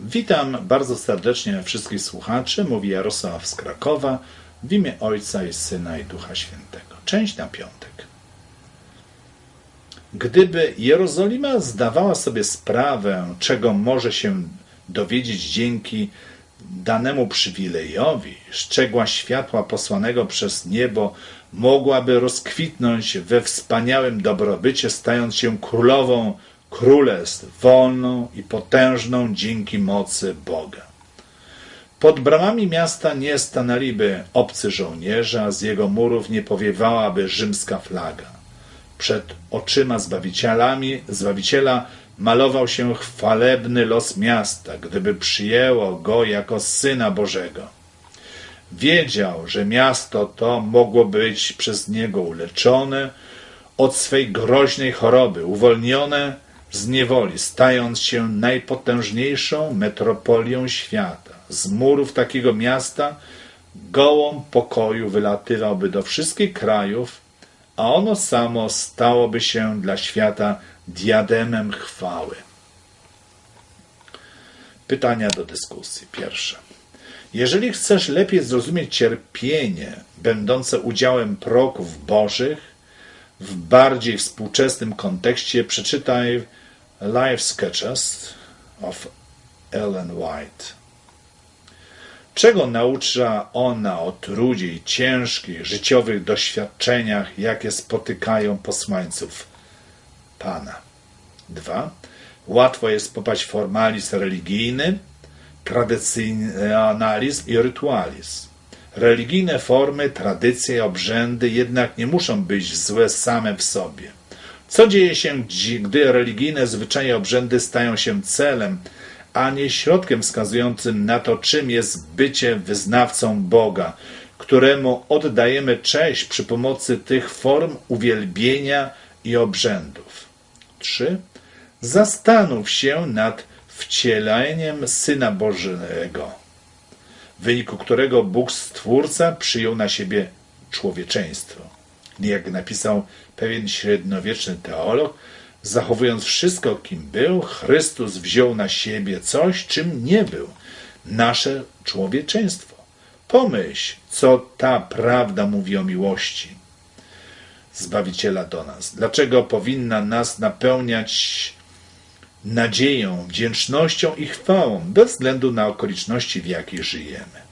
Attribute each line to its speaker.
Speaker 1: Witam bardzo serdecznie wszystkich słuchaczy. Mówi Jarosław z Krakowa w imię Ojca i Syna i Ducha Świętego. Część na piątek. Gdyby Jerozolima zdawała sobie sprawę, czego może się dowiedzieć dzięki danemu przywilejowi, szczegła światła posłanego przez niebo, mogłaby rozkwitnąć we wspaniałym dobrobycie, stając się królową królestw, wolną i potężną dzięki mocy Boga. Pod bramami miasta nie stanęliby obcy żołnierze, a z jego murów nie powiewałaby rzymska flaga. Przed oczyma zbawicielami, zbawiciela malował się chwalebny los miasta, gdyby przyjęło go jako syna Bożego. Wiedział, że miasto to mogło być przez niego uleczone od swej groźnej choroby, uwolnione z niewoli, stając się najpotężniejszą metropolią świata. Z murów takiego miasta gołąb pokoju wylatywałby do wszystkich krajów, a ono samo stałoby się dla świata diademem chwały. Pytania do dyskusji. Pierwsze. Jeżeli chcesz lepiej zrozumieć cierpienie będące udziałem proków bożych, w bardziej współczesnym kontekście przeczytaj Life Sketches of Ellen White. Czego naucza ona o trudzie i ciężkich życiowych doświadczeniach, jakie spotykają posłańców Pana? 2. Łatwo jest popaść w formalizm religijny, tradycjonalizm i rytualizm. Religijne formy, tradycje, obrzędy jednak nie muszą być złe same w sobie. Co dzieje się, gdy religijne zwyczaje, obrzędy stają się celem, a nie środkiem wskazującym na to, czym jest bycie wyznawcą Boga, któremu oddajemy cześć przy pomocy tych form uwielbienia i obrzędów. 3. Zastanów się nad wcieleniem Syna Bożego, w wyniku którego Bóg Stwórca przyjął na siebie człowieczeństwo. Jak napisał pewien średniowieczny teolog, zachowując wszystko, kim był, Chrystus wziął na siebie coś, czym nie był nasze człowieczeństwo. Pomyśl, co ta prawda mówi o miłości Zbawiciela do nas. Dlaczego powinna nas napełniać nadzieją, wdzięcznością i chwałą, bez względu na okoliczności, w jakich żyjemy.